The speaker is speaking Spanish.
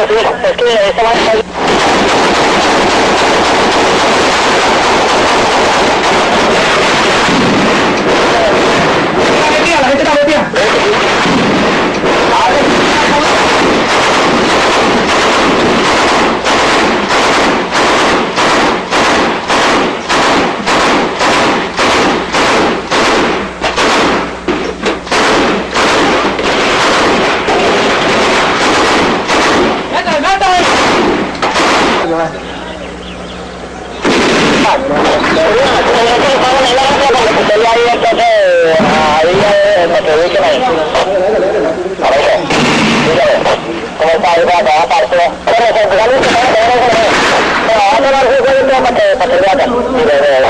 Es que Una para